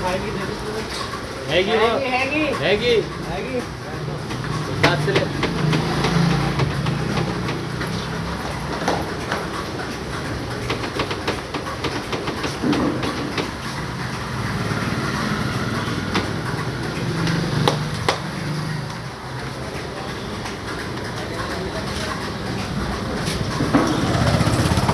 हैगी हैगी हैगी। हैगी।